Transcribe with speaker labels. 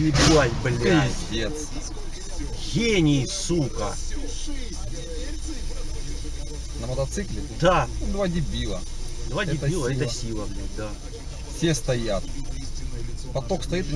Speaker 1: Ебать, блядь.
Speaker 2: Пиздец.
Speaker 1: Гений, сука.
Speaker 2: На мотоцикле?
Speaker 1: Да.
Speaker 2: Ну, Два дебила.
Speaker 1: Два
Speaker 2: Это
Speaker 1: дебила, это
Speaker 2: сила.
Speaker 1: сила, блядь, да.
Speaker 2: Все стоят. Поток стоит